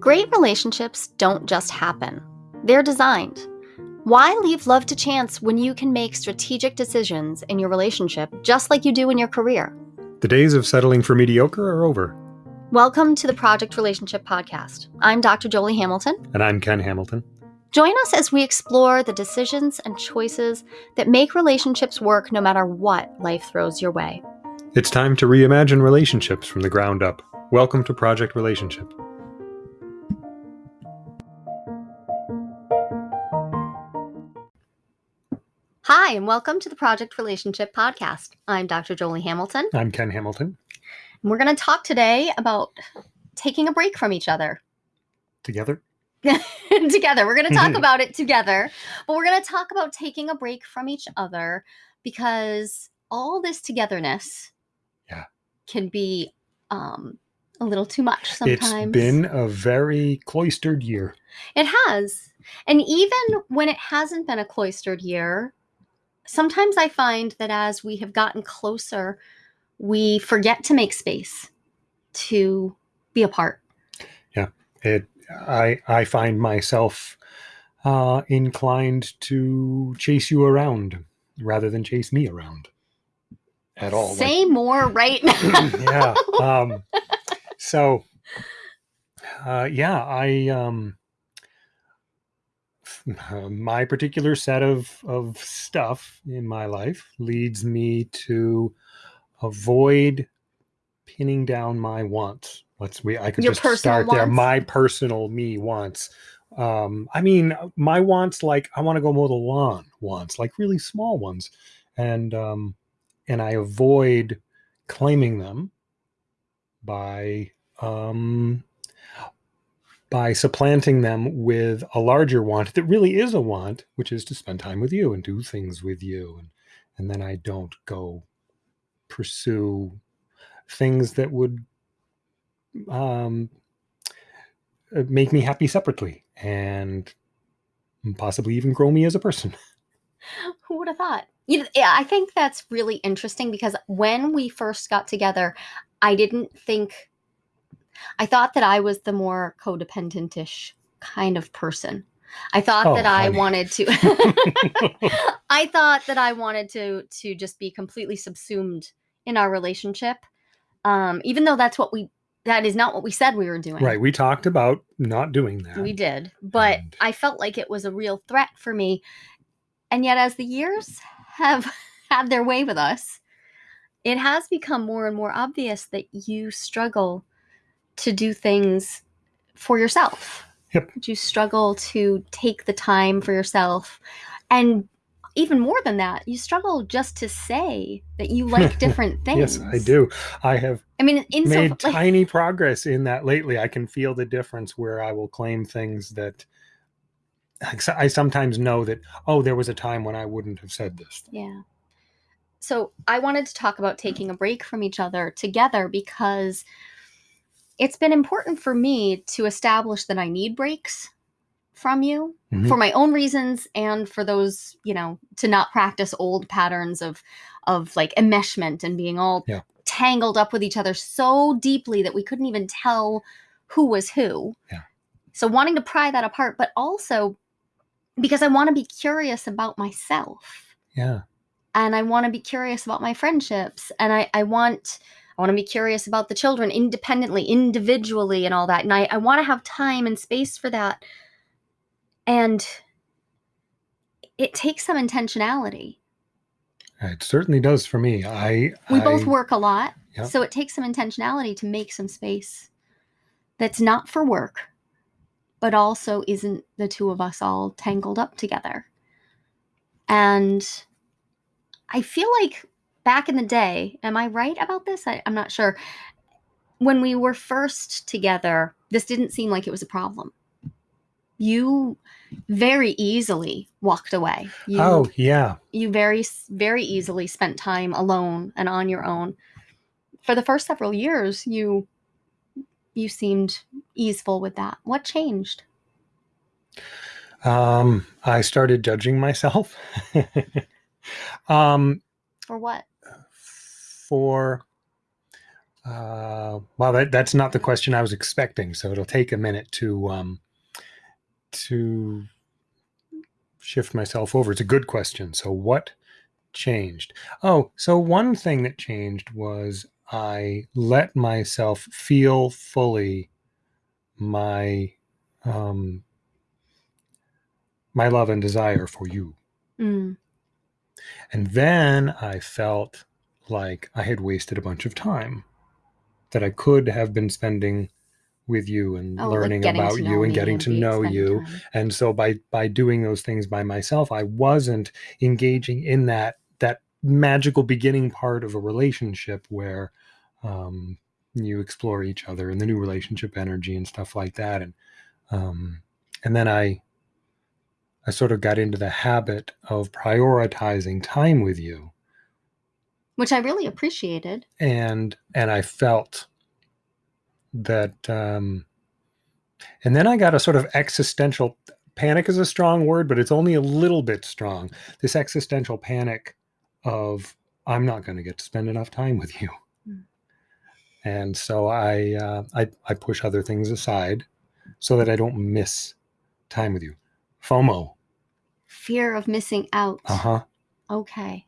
Great relationships don't just happen, they're designed. Why leave love to chance when you can make strategic decisions in your relationship just like you do in your career? The days of settling for mediocre are over. Welcome to the Project Relationship Podcast. I'm Dr. Jolie Hamilton. And I'm Ken Hamilton. Join us as we explore the decisions and choices that make relationships work no matter what life throws your way. It's time to reimagine relationships from the ground up. Welcome to Project Relationship. Hi, and welcome to the Project Relationship Podcast. I'm Dr. Jolie Hamilton. I'm Ken Hamilton. And we're going to talk today about taking a break from each other. Together? together. We're going to talk about it together, but we're going to talk about taking a break from each other because all this togetherness Yeah. can be um, a little too much sometimes. It's been a very cloistered year. It has. And even when it hasn't been a cloistered year, sometimes I find that as we have gotten closer, we forget to make space to be apart. Yeah, it I I find myself uh, inclined to chase you around rather than chase me around at all. Like- Say more right now. yeah. Um, so, uh, yeah, I um, uh, my particular set of of stuff in my life leads me to avoid pinning down my wants. Let's we I could Your just start there. My personal me wants. Um, I mean, my wants like I want to go mow the lawn. Wants like really small ones, and um, and I avoid claiming them by um, by supplanting them with a larger want that really is a want, which is to spend time with you and do things with you, and and then I don't go pursue things that would um, uh, make me happy separately and possibly even grow me as a person. Who would have thought? Yeah, I think that's really interesting because when we first got together, I didn't think, I thought that I was the more codependent-ish kind of person. I thought Oh, that I wanted to, I thought that I wanted to to just be completely subsumed in our relationship, um, even though that's what we that is not what we said we were doing. right. We talked about not doing that. We did, but And- I felt like it was a real threat for me. And yet, as the years have had their way with us, it has become more and more obvious that you struggle to do things for yourself. Yep. You struggle to take the time for yourself. And even more than that, you struggle just to say that you like different things. Yes, I do. I have I mean, in so made like, tiny progress in that lately. I can feel the difference where I will claim things that I sometimes know that, oh, there was a time when I wouldn't have said this. Yeah. So I wanted to talk about taking a break from each other together because it's been important for me to establish that I need breaks from you Mhm. for my own reasons and for those, you know, to not practice old patterns of of like enmeshment and being all Yeah. tangled up with each other so deeply that we couldn't even tell who was who. Yeah. So wanting to pry that apart, but also because I want to be curious about myself Yeah. and I want to be curious about my friendships and I, I want I want to be curious about the children independently, individually and all that. And I, I want to have time and space for that. And it takes some intentionality. It certainly does for me. I We both work a lot. Yep. So it takes some intentionality to make some space that's not for work, but also isn't the two of us all tangled up together. And I feel like back in the day, am I right about this? I, I'm not sure. When we were first together, this didn't seem like it was a problem. You very easily walked away. You, Oh yeah. you very very easily spent time alone and on your own for the first several years you you seemed easeful with that what changed Um, I started judging myself. um, for what for Uh, well, that, that's not the question I was expecting, so it'll take a minute to um, to shift myself over. It's a good question. So, what changed? Oh, so one thing that changed was I let myself feel fully my um, my love and desire for you. Mm. And then I felt like I had wasted a bunch of time that I could have been spending with you and Oh, learning getting about you and getting to know you. time. And so by by doing those things by myself, I wasn't engaging in that that magical beginning part of a relationship where um, you explore each other and the new relationship energy and stuff like that. And um, and then I I sort of got into the habit of prioritizing time with you. Which I really appreciated. and and I felt that um and then I got a sort of existential panic is a strong word but it's only a little bit strong. This existential panic of I'm not going to get to spend enough time with you. Mm. and so I uh, I I push other things aside so that I don't miss time with you. FOMO Fear of missing out. uh-huh Okay.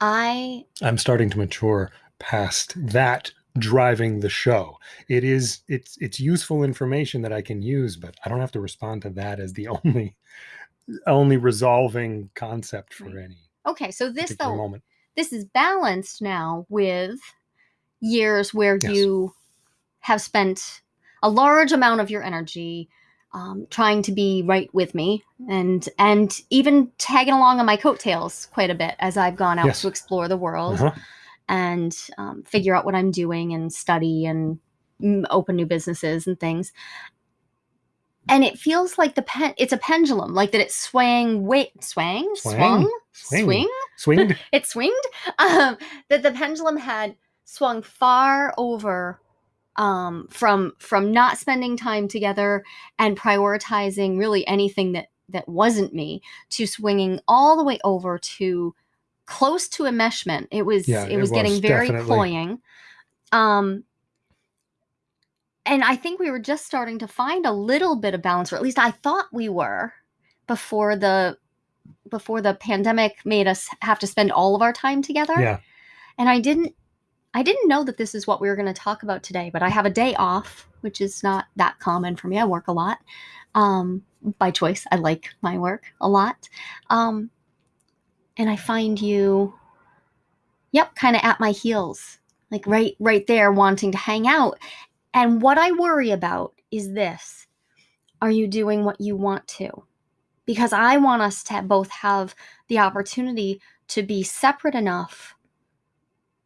I I'm starting to mature past that driving the show. It is it's it's useful information that I can use, but I don't have to respond to that as the only only resolving concept for any okay, so this though moment. this is balanced now with years where Yes. you have spent a large amount of your energy um, trying to be right with me and and even tagging along on my coattails quite a bit as I've gone out Yes. to explore the world Uh-huh. and um, figure out what I'm doing and study and open new businesses and things. And it feels like the pen it's a pendulum, like that it's swaying wait swang Swang. swung Swing. swing Swinged. it swinged um, that the pendulum had swung far over um, from from not spending time together and prioritizing really anything that that wasn't me to swinging all the way over to close to enmeshment it was Yeah, it it was getting was, very definitely. cloying um and i think we were just starting to find a little bit of balance or at least i thought we were before the before the pandemic made us have to spend all of our time together Yeah. and i didn't i didn't know that this is what we were going to talk about today but i have a day off which is not that common for me. I work a lot. Um, by choice i like my work a lot. Um, and i find you yep kind of at my heels like right right there wanting to hang out. And what i worry about is this. Are you doing what you want to? Because i want us to both have the opportunity to be separate enough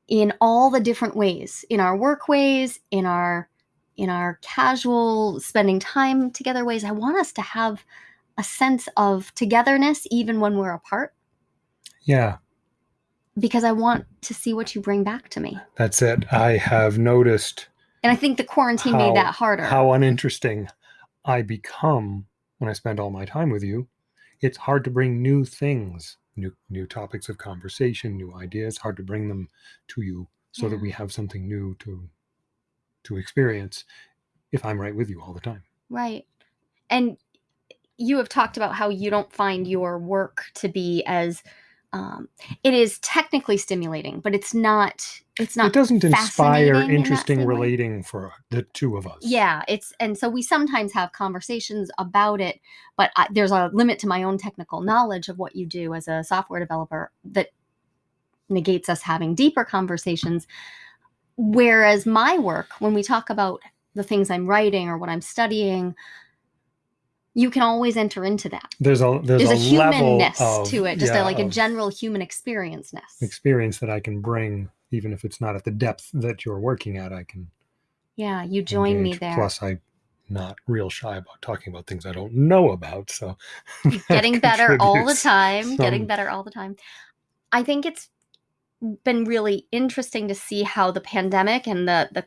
in all the different ways in our work ways in our in our casual spending time together ways i want us to have a sense of togetherness even when we're apart Yeah. because i want to see what you bring back to me That's it. I have noticed and i think the quarantine How- made that harder how uninteresting I become when I spend all my time with you. It's hard to bring new things, new new topics of conversation, new ideas. Hard to bring them to you so that we have something new to to experience. If I'm right with you all the time, Right. And you have talked about how you don't find your work to be as um, it is technically stimulating, but it's not. It's not. it doesn't inspire in interesting way. relating for the two of us. Yeah, it's and so we sometimes have conversations about it, but I, there's a limit to my own technical knowledge of what you do as a software developer that negates us having deeper conversations. Whereas my work, when we talk about the things I'm writing or what I'm studying, you can always enter into that. there's a there's, There's, a, a, humanness of, to it, just yeah, a, like a general human experience-ness. experience that I can bring, even if it's not at the depth that you're working at. I can yeah, you join me there. Plus, I'm not real shy about talking about things I don't know about. So, getting better all the time getting better all the time i think it's been really interesting to see how the pandemic and the the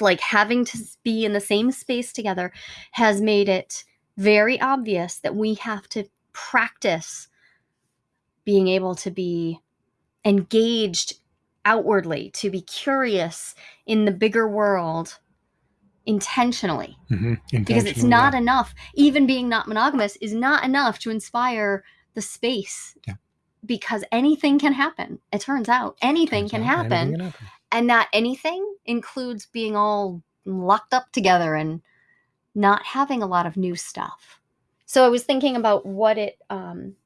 like having to be in the same space together has made it very obvious that we have to practice being able to be engaged outwardly, to be curious in the bigger world intentionally. Mhm. Because it's not yeah. enough, even being not monogamous is not enough to inspire the space. Yeah. Because anything can happen. It turns out anything Turns can out happen. anything can happen. And that anything includes being all locked up together and not having a lot of new stuff. So I was thinking about what it um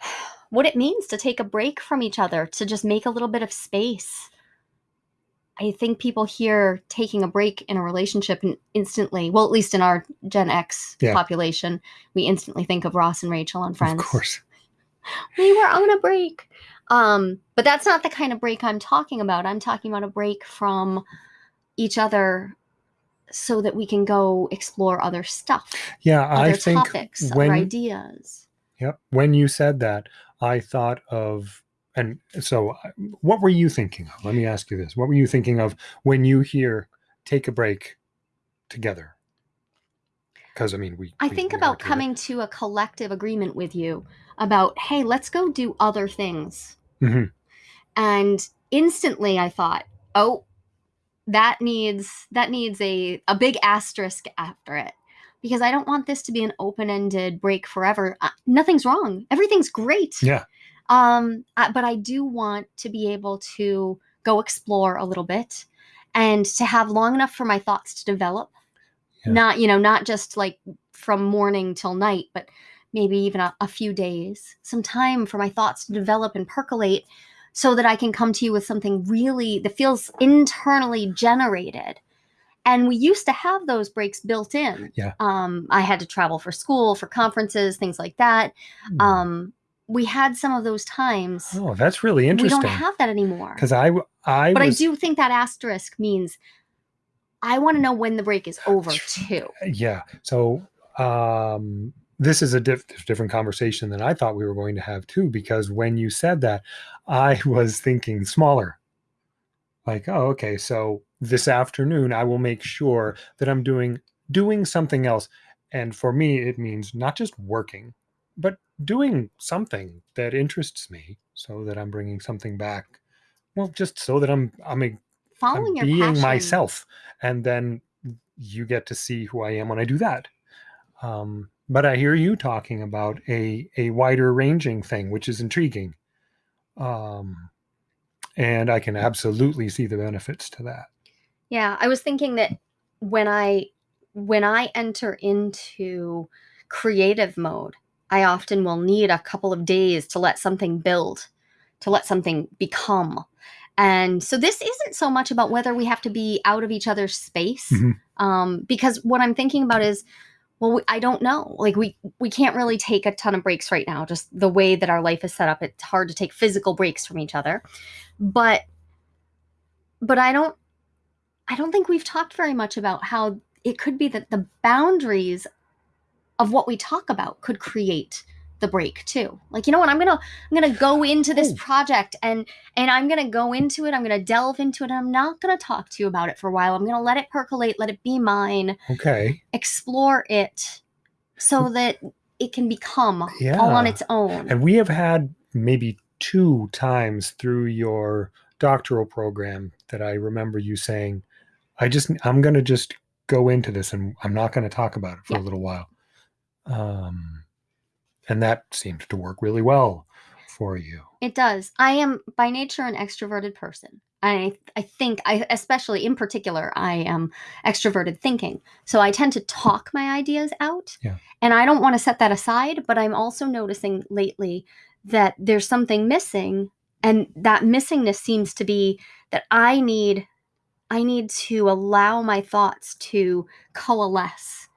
what it means to take a break from each other, to just make a little bit of space. I think people hear taking a break in a relationship and instantly, well, at least in our Gen X Yeah. population, we instantly think of Ross and Rachel on Friends Of course. we were on a break. Um, but that's not the kind of break I'm talking about. I'm talking about a break from each other so that we can go explore other stuff, Yeah, other I think topics, when other ideas. Yep. When you said that, I thought of, and so what were you thinking of? Let me ask you this. What were you thinking of when you hear take a break together? Because I mean, we. I we- think we about coming to a collective agreement with you about, hey, let's go do other things. Mhm. And instantly I thought, oh, that needs that needs a, a big asterisk after it. Because I don't want this to be an open-ended break forever. Uh, nothing's wrong. Everything's great. Yeah. Um, I- but I do want to be able to go explore a little bit and to have long enough for my thoughts to develop. Yeah. Not, you know, not just like from morning till night, but maybe even a, a few days, some time for my thoughts to develop and percolate so that I can come to you with something really that feels internally generated. And we used to have those breaks built in. Yeah. Um, I had to travel for school, for conferences, things like that. Um, we had some of those times. oh, that's really interesting. We don't have that anymore. Because I, I, But I do think that asterisk means I want to know when the break is over too. yeah. So um, this is a diff- different conversation than I thought we were going to have too. Because when you said that, I was thinking smaller. Like, oh, okay. So this afternoon, I will make sure that I'm doing doing something else. And for me, it means not just working, but doing something that interests me, so that I'm bringing something back. Well, just so that I'm I'm, a, Following I'm being passion. myself, and then you get to see who I am when I do that. Um, but I hear you talking about a a wider ranging thing, which is intriguing. Um, and I can absolutely see the benefits to that. Yeah, I was thinking that when I when I enter into creative mode, I often will need a couple of days to let something build, to let something become. And so this isn't so much about whether we have to be out of each other's space, Mhm. um, because what I'm thinking about is, well, we, I don't know. Like we we can't really take a ton of breaks right now. Just the way that our life is set up, it's hard to take physical breaks from each other. But but I don't I don't think we've talked very much about how it could be that the boundaries of what we talk about could create the break too. Like, you know what? I'm going to I'm going to go into this Oh. project and and I'm going to go into it. I'm going to delve into it. And I'm not going to talk to you about it for a while. I'm going to let it percolate, let it be mine, Okay. explore it so that it can become yeah. all on its own. And we have had maybe two times through your doctoral program that I remember you saying, I just, I'm going to just go into this and I'm not going to talk about it for Yeah. a little while. Um, and that seemed to work really well for you. It does. I am by nature an extroverted person. I I think I especially in particular I am extroverted thinking. So I tend to talk my ideas out. Yeah. And I don't want to set that aside, but I'm also noticing lately that there's something missing and that missingness seems to be that I need I need to allow my thoughts to coalesce.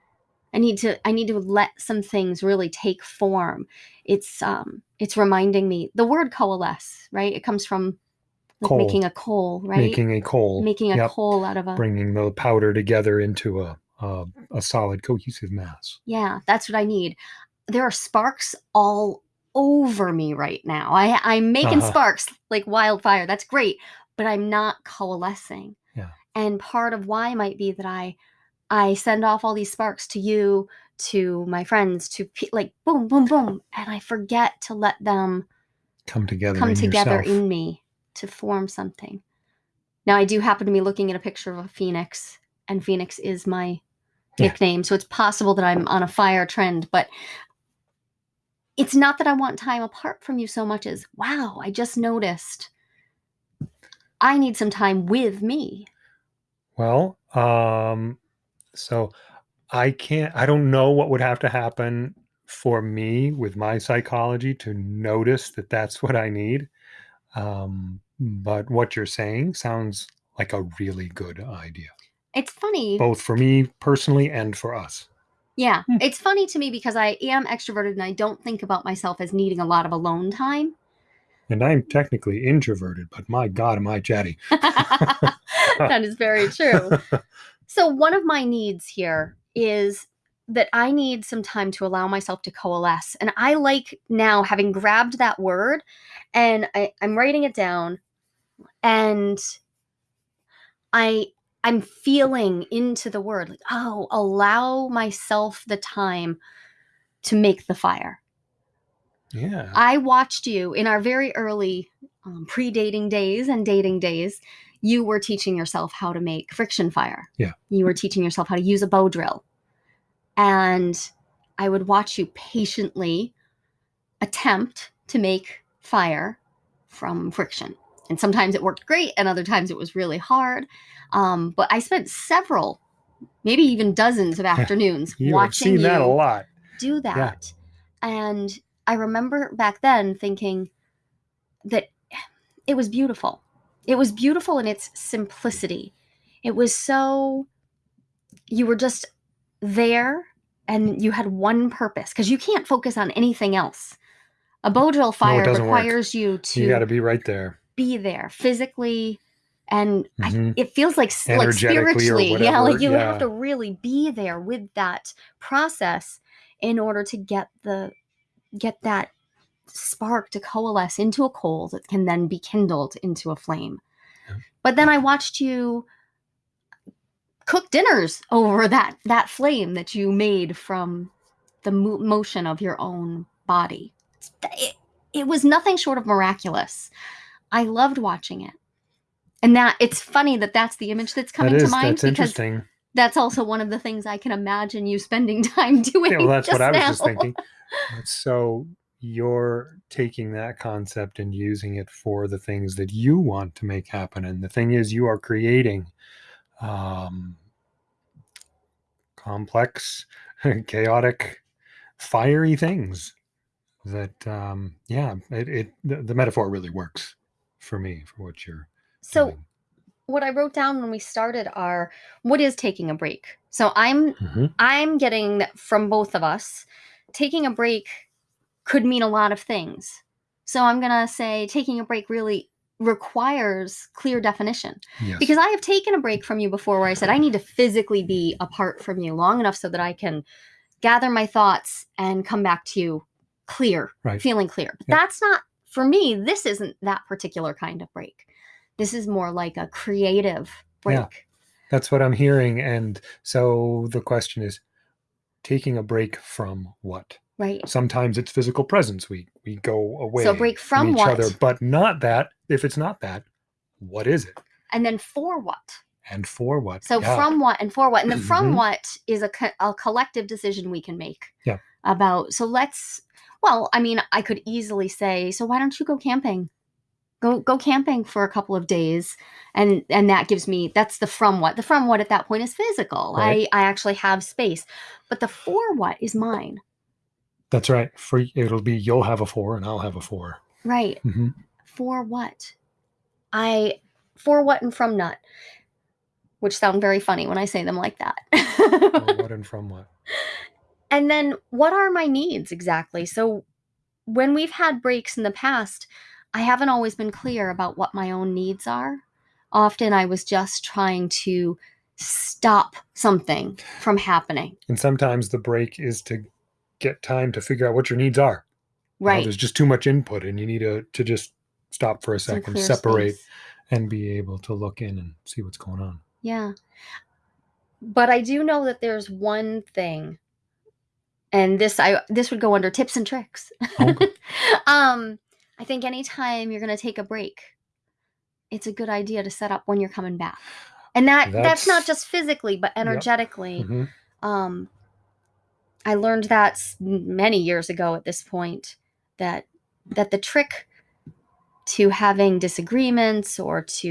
I need to I need to let some things really take form. It's um it's reminding me the word coalesce, right? It comes from like Coal. making a coal, right? Making a coal, making a Yep. coal out of a bringing the powder together into a, a, a solid cohesive mass. Yeah, that's what I need. There are sparks all over me right now. I I'm making Uh-huh. sparks like wildfire. That's great, but I'm not coalescing. Yeah. And part of why might be that I I send off all these sparks to you, to my friends, to pe- like boom, boom, boom, and I forget to let them Come together come in together yourself. in me. to form something. Now, I do happen to be looking at a picture of a phoenix, and phoenix is my Yeah. nickname, so it's possible that I'm on a fire trend, but it's not that I want time apart from you so much as, wow, I just noticed I need some time with me. Well, um, so I can't, I don't know what would have to happen for me with my psychology to notice that that's what I need. Um, but what you're saying sounds like a really good idea, It's funny. both for me personally and for us. Yeah, Hmm. it's funny to me because I am extroverted and I don't think about myself as needing a lot of alone time. And I'm technically introverted, but my God, am I chatty. that is very true. So, one of my needs here is that I need some time to allow myself to coalesce. And I like now having grabbed that word and I, I'm writing it down and I I'm feeling into the word like, oh, allow myself the time to make the fire. Yeah. I watched you in our very early um, pre-dating days and dating days. You were teaching yourself how to make friction fire. Yeah. You were teaching yourself how to use a bow drill. And I would watch you patiently attempt to make fire from friction. And sometimes it worked great, and other times it was really hard. Um, but I spent several, maybe even dozens of afternoons you watching you that a lot. do that. Yeah. And I remember back then thinking that it was beautiful. It was beautiful in its simplicity. It was so, you were just there and you had one purpose because you can't focus on anything else. A bow drill fire work. requires you to You got to be right there. be there physically and I, Mhm. it feels like like spiritually yeah like you have to really be there with that process in order to get the get that spark to coalesce into a coal that can then be kindled into a flame Yeah. but then i watched you cook dinners over that that flame that you made from the mo- motion of your own body it, it was nothing short of miraculous i loved watching it and that it's funny that that's the image that's coming that is, to mind that's because interesting. that's also one of the things i can imagine you spending time doing Yeah, well, that's what just I was just thinking. So you're taking that concept and using it for the things that you want to make happen. And the thing is, you are creating um, complex, chaotic, fiery things that, um, yeah, it, it the, the metaphor really works for me for what you're so doing. what i wrote down when we started are what is taking a break so i'm Mhm. i'm getting that from both of us taking a break could mean a lot of things so i'm going to say taking a break really requires clear definition Yes. because I have taken a break from you before where I said I need to physically be apart from you long enough so that I can gather my thoughts and come back to you clear, Right. feeling clear. But Yeah. that's not for me, this isn't that particular kind of break. This is more like a creative break. Yeah. That's what I'm hearing. And so the question is taking a break from what? Right. Sometimes it's physical presence. We we go away So break from each what? other, but not that. If it's not that, what is it? And then for what? And for what? So Yeah. from what and for what? And the from Mhm. what is a, co- a collective decision we can make. Yeah. About so let's well, I mean, I could easily say, so why don't you go camping? Go go camping for a couple of days. And and that gives me that's the from what. The from what at that point is physical. Right. I I actually have space. But the for what is mine. That's right. For it'll be you'll have a four and I'll have a four. Right. hmm For what? I for what and from nut. Which sound very funny when I say them like that. what and from what? And then what are my needs exactly? So when we've had breaks in the past, I haven't always been clear about what my own needs are. Often I was just trying to stop something from happening. And sometimes the break is to get time to figure out what your needs are. You know, Right. there's just too much input and you need to, to just stop for a second, separate, space. and be able to look in and see what's going on. Yeah. But I do know that there's one thing and this I this would go under tips and tricks. Okay. um I think anytime you're going to take a break it's a good idea to set up when you're coming back. And that that's, not just physically, but energetically. Mhm. Um, I learned that many years ago at this point that that the trick to having disagreements or to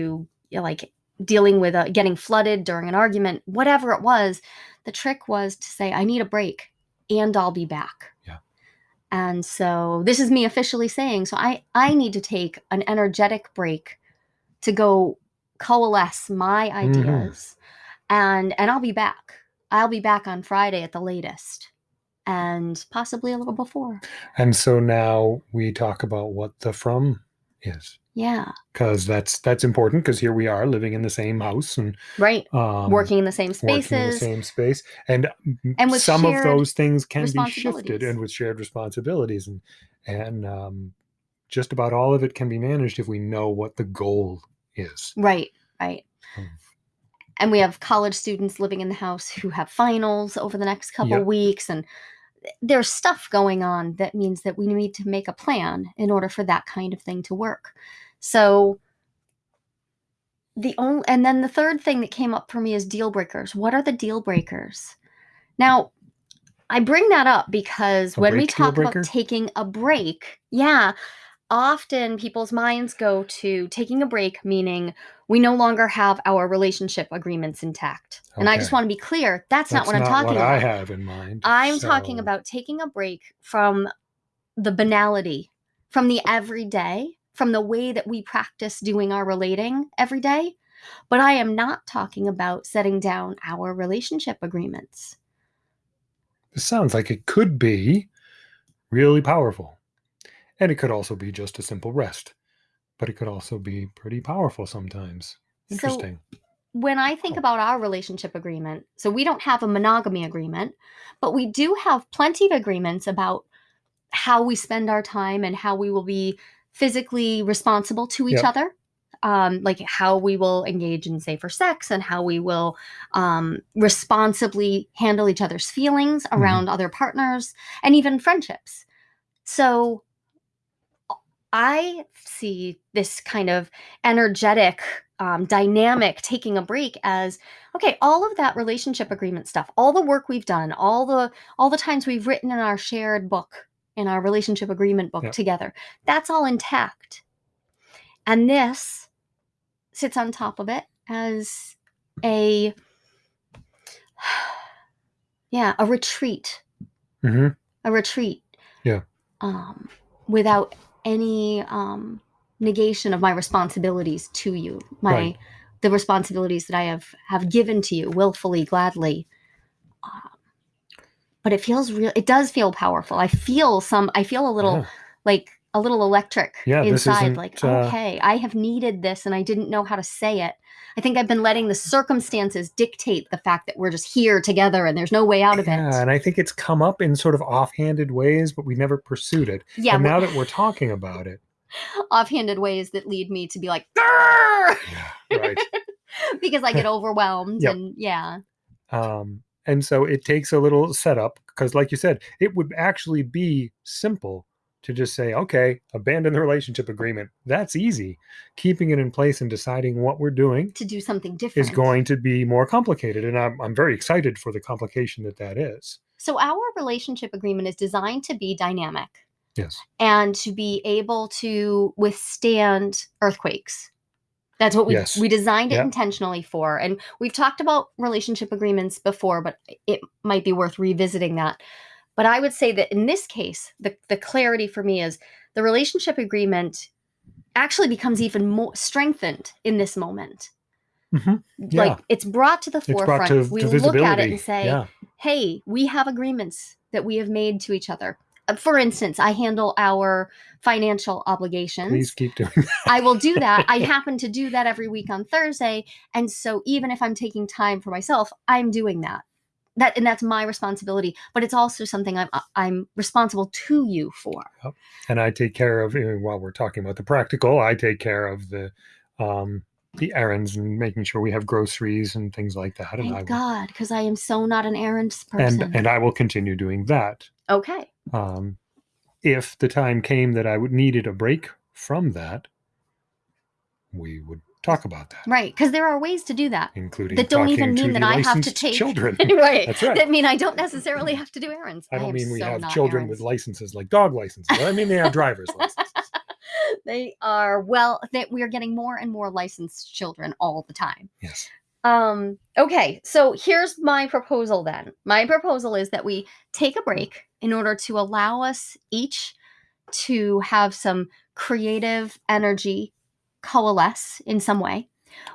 you know, like dealing with a, getting flooded during an argument, whatever it was, the trick was to say, "I need a break, and I'll be back." Yeah. And so this is me officially saying, so I I need to take an energetic break to go coalesce my mm-hmm. ideas, and and I'll be back. I'll be back on Friday at the latest, and possibly a little before. And so now we talk about what the from is. Yeah, Because that's that's important because here we are living in the same house and right. um, working in the same in the spaces. same space and, And with some of those things can be shifted and with shared responsibilities and and um, just about all of it can be managed if we know what the goal is Right, right. of- And we have college students living in the house who have finals over the next couple Yep. weeks and eh, there's stuff going on that means that we need to make a plan in order for that kind of thing to work. So the only and then the third thing that came up for me is deal breakers. What are the deal breakers? Now, I bring that up because A when we talk about taking a break, yeah, often people's minds go to taking a break, meaning we no longer have our relationship agreements intact. And I just want to be clear, that's, not That's what I'm talking what about. I have in mind. I'm talking about taking a break from the banality, from the everyday, from the way that we practice doing our relating every day. But I am not talking about setting down our relationship agreements. This sounds like it could be really powerful. And it could also be just a simple rest. But it could also be pretty powerful sometimes. So- Interesting. When I think Oh. about our relationship agreement, so we don't have a monogamy agreement, but we do have plenty of agreements about how we spend our time and how we will be physically responsible to each Yep. other. Um, like how we will engage in safer sex and how we will um, responsibly handle each other's feelings around other partners and even friendships. So I see this kind of energetic, um, dynamic taking a break as okay. All of that relationship agreement stuff, all the work we've done, all the all the times we've written in our shared book, in our relationship agreement book Yep. together, that's all intact. And this sits on top of it as a yeah a retreat hmm a retreat. Yeah. Um, without any um, negation of my responsibilities to you, my Right. the responsibilities that I have have given to you willfully, gladly. Um, but it feels real. It does feel powerful. I feel some. I feel a little Yeah. like a little electric Yeah, inside. Like uh, okay, I have needed this, and I didn't know how to say it. I think I've been letting the circumstances dictate the fact that we're just here together, and there's no way out of Yeah, it. and I think it's come up in sort of offhanded ways, but we never pursued it. Yeah, and now that we're talking about it, offhanded ways that lead me to be like yeah, right. because I get overwhelmed Yep. and yeah. Um, and so it takes a little setup because, like you said, it would actually be simple to just say, okay, abandon the relationship agreement. That's easy. Keeping it in place and deciding what we're doing To do something different. is going to be more complicated. And I'm, I'm very excited for the complication that that is. So our relationship agreement is designed to be dynamic Yes. and to be able to withstand earthquakes. That's what we Yes. we designed it intentionally for. And we've talked about relationship agreements before, but it might be worth revisiting that. But I would say that in this case, the, the clarity for me is the relationship agreement actually becomes even more strengthened in this moment. Mhm. Yeah. Like it's brought to the It's forefront. to, we to look at it and say, yeah. hey, we have agreements that we have made to each other. Uh, For instance, I handle our financial obligations. Please keep doing that. I will do that. I happen to do that every week on Thursday. And so even if I'm taking time for myself, I'm doing that. That and that's my responsibility, but it's also something I'm I'm responsible to you for. and I take care of while we're talking about the practical. I take care of the um, the errands and making sure we have groceries and things like that. And I Thank God, because I am so not an errands person. and and I will continue doing that. okay. Um, if the time came that I would needed a break from that, we would talk about that, Right. Because there are ways to do that. including That don't even mean that I have to take- children. right. That's right. That mean I don't necessarily have to do errands. I don't am mean we so have children errands. with licenses like dog licenses. I mean they have driver's licenses. they are well that we are getting more and more licensed children all the time Yes. um okay so here's my proposal then my proposal is that we take a break in order to allow us each to have some creative energy coalesce in some way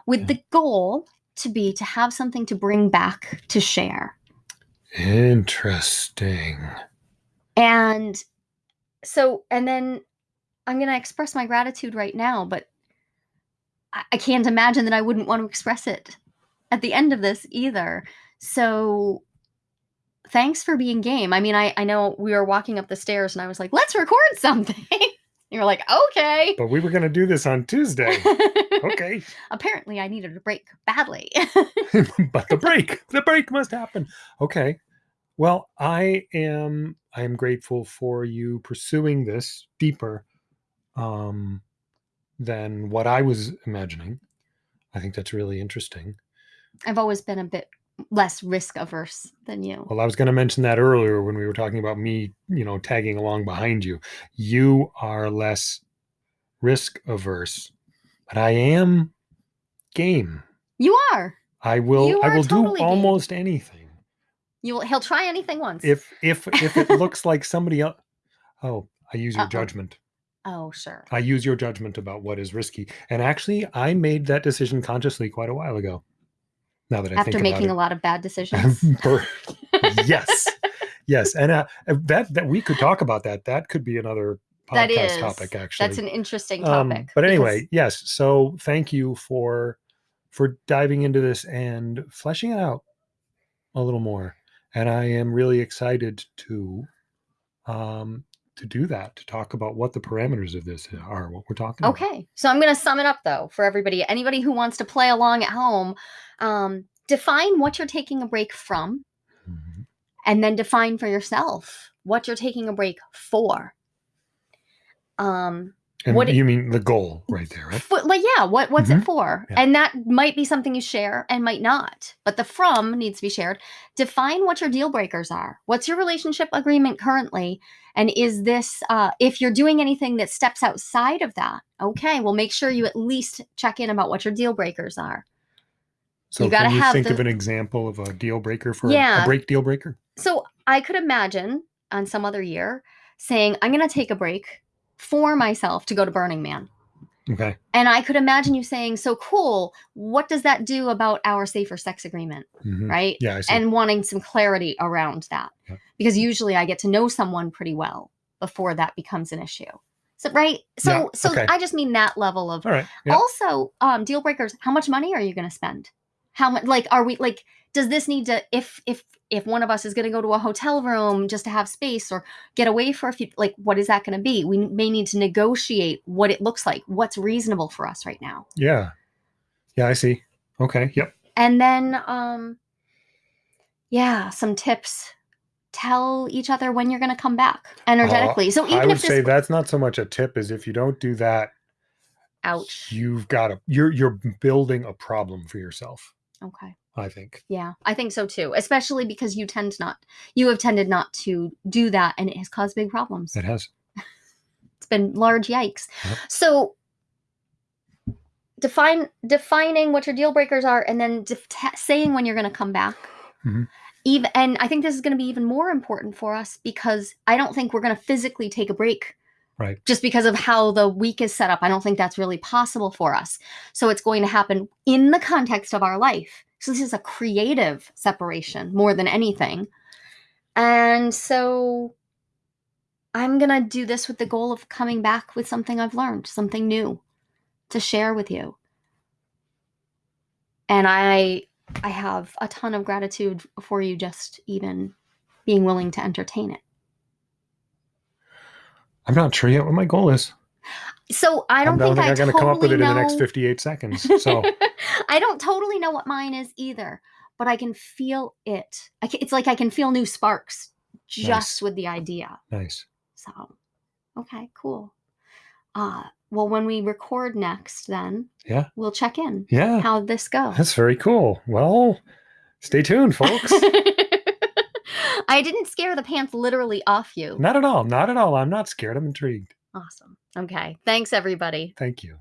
with Yeah. the goal to be to have something to bring back to share Interesting. And so, and then I'm going to express my gratitude right now, but I, I can't imagine that I wouldn't want to express it at the end of this either. So, thanks for being game. I mean, I, I know we were walking up the stairs and I was like, let's record something. you were like, okay. But we were going to do this on Tuesday. Okay. Apparently, I needed a break badly. but the break, the break must happen. Okay. Well, I am I am grateful for you pursuing this deeper um than what I was imagining. I think that's really interesting. I've always been a bit less risk averse than you. Well, I was going to mention that earlier when we were talking about me, you know, tagging along behind you. You are less risk averse, but I am game. You are. I will You I will totally do game. almost anything. You will, he'll try anything once. If if if it looks like somebody else Oh, I use your Uh-oh. judgment. oh, sure. I use your judgment about what is risky. And actually, I made that decision consciously quite a while ago. Now that I After making a lot of bad decisions. yes. Yes. And uh, that that we could talk about that. That could be another podcast is. topic actually. That's an interesting Um, topic. but because- anyway, yes. So thank you for for diving into this and fleshing it out a little more. And I am really excited to um to do that, to talk about what the parameters of this are, what we're talking about. Okay. So I'm going to sum it up though for everybody. Anybody who wants to play along at home, um, define what you're taking a break from Mhm. and then define for yourself what you're taking a break for. Um, And What it- you mean the goal right there, right? But like, yeah, what what's Mhm. it for? Yeah. And that might be something you share and might not. But the from needs to be shared. Define what your deal breakers are. What's your relationship agreement currently? And is this uh, if you're doing anything that steps outside of that? Okay, well, make sure you at least check in about what your deal breakers are. So You gotta can you have think of an example of a deal breaker for a- a, break deal breaker? So I could imagine on some other year saying, "I'm going to take a break for myself to go to Burning Man." Okay. And I could imagine you saying, "So cool. What does that do about our safer sex agreement?" Mhm. Right? Yeah, and wanting some clarity around that Yeah. because usually i get to know someone pretty well before that becomes an issue so right so Yeah, so okay. i just mean that level of All right. Yeah. also um deal breakers how much money are you going to spend how much like are we like does this need to if if if one of us is going to go to a hotel room just to have space or get away for a few like what is that going to be we may need to negotiate what it looks like what's reasonable for us right now Yeah. Yeah, I see. Okay. Yep. and then um yeah some tips tell each other when you're going to come back energetically so even I would if say that's not so much a tip as if you don't do that, ouch you've got a you're you're building a problem for yourself. okay I think. yeah i think so too especially because you tend not you have tended not to do that and it has caused big problems It has. it's been large yikes Yep. so define defining what your deal breakers are and then saying when you're going to come back Mhm. even and i think this is going to be even more important for us because i don't think we're going to physically take a break Right. just because of how the week is set up i don't think that's really possible for us so it's going to happen in the context of our life so this is a creative separation more than anything. And so i'm going to do this with the goal of coming back with something i've learned something new to share with you. And i i have a ton of gratitude for you just even being willing to entertain it. I'm not sure yet what my goal is. So i don't I don't think, think I I'm going to come up with it totally in the next 58 seconds. So I don't totally know what mine is either, but I can feel it. I ca it's like I can feel new sparks just Nice. with the idea. nice. So, okay, cool. Uh, Well, when we record next, then Yeah. we'll check in. Yeah. How this go? That's very cool. Well, stay tuned, folks. I didn't scare the pants literally off you. not at all. Not at all. I'm not scared. I'm intrigued. Awesome. Okay. Thanks, everybody. Thank you.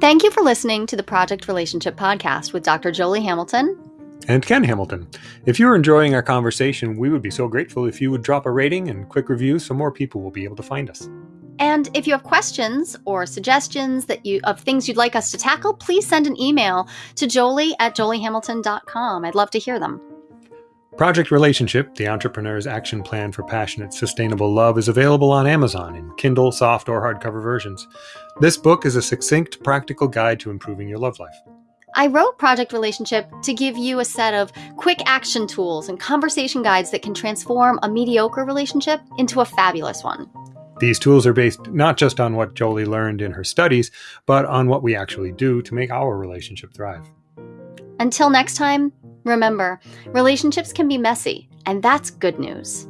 Thank you for listening to the Project Relationship Podcast with Dr. Jolie Hamilton. And Ken Hamilton. If you're enjoying our conversation, we would be so grateful if you would drop a rating and quick review so more people will be able to find us. And if you have questions or suggestions that you of things you'd like us to tackle, please send an email to jolie at joliehamilton.com. I'd love to hear them. Project Relationship, the entrepreneur's action plan for passionate, sustainable love, is available on Amazon in Kindle, soft, or hardcover versions. This book is a succinct, practical guide to improving your love life. I wrote Project Relationship to give you a set of quick action tools and conversation guides that can transform a mediocre relationship into a fabulous one. These tools are based not just on what Jolie learned in her studies, but on what we actually do to make our relationship thrive. Until next time, remember relationships can be messy, and that's good news.